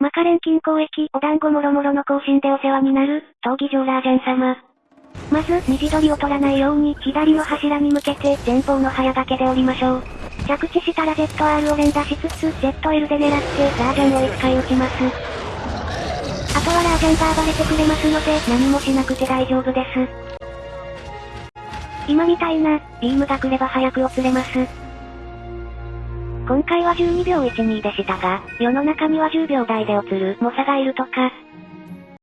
マカレン近郊駅、お団子もろもろの更新でお世話になる、闘技場ラージャン様。まず、虹取りを取らないように、左の柱に向けて、前方の早掛けで降りましょう。着地したら ZR を連打しつつ、ZL で狙って、ラージャンを1回撃ちます。あとはラージャンが暴れてくれますので、何もしなくて大丈夫です。今みたいな、ビームが来れば早く落れます。今回は12秒12でしたが、世の中には10秒台で落つる猛者がいるとか、